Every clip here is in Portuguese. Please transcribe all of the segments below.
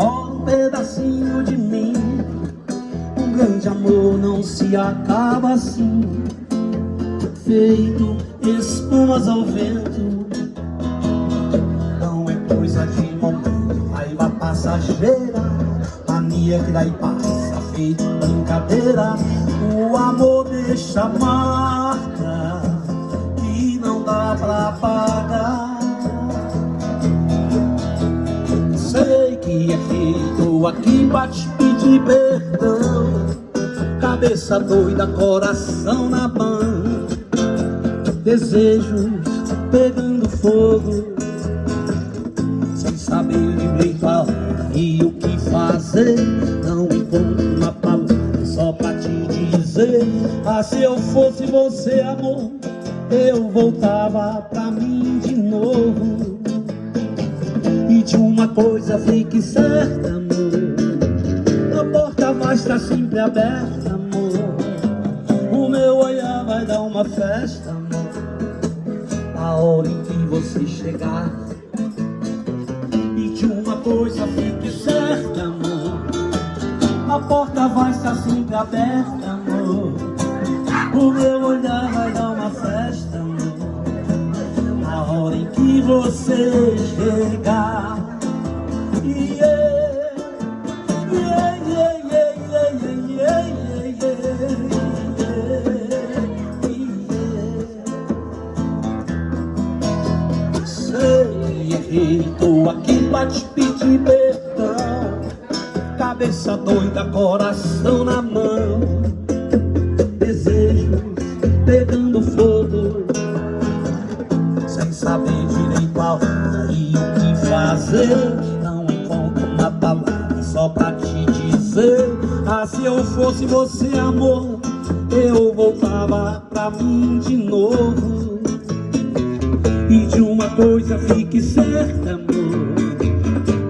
Rola um pedacinho de mim. Um grande amor não se acaba assim. Feito espumas ao vento. Não é coisa de momento. Raiva passageira. Mania que daí passa Feito brincadeira. O amor deixa marca Que não dá pra parar feito aqui pra te pedir perdão. Cabeça doida, coração na mão. Desejos pegando fogo. Sem saber direito a e o que fazer. Não encontro uma palavra só pra te dizer. Ah, se eu fosse você, amor Eu voltava pra uma coisa fique certa, amor. A porta vai estar sempre aberta, amor. O meu olhar vai dar uma festa, amor. Na hora em que você chegar. E de uma coisa fique certa, amor. A porta vai estar sempre aberta, amor. O meu olhar vai dar uma festa, amor. Na hora em que você chegar Tô aqui pra te pedir perdão Cabeça doida, coração na mão Ah, se eu fosse você, amor Eu voltava pra mim de novo. E de uma coisa fique certa, amor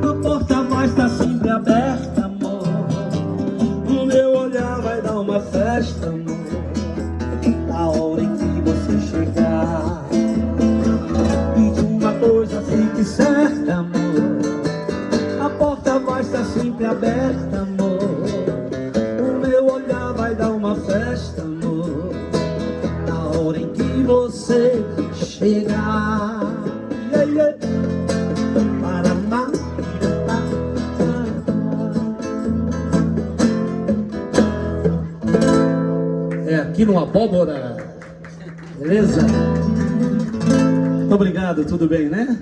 A porta vai estar sempre aberta, amor. O meu olhar vai dar uma festa, amor Na hora em que você chegar. E de uma coisa fique certa, amor A porta vai estar sempre aberta, amor você chegar. Yeah, yeah. Paraná. É aqui no Abóbora. Beleza? Muito obrigado, tudo bem, né?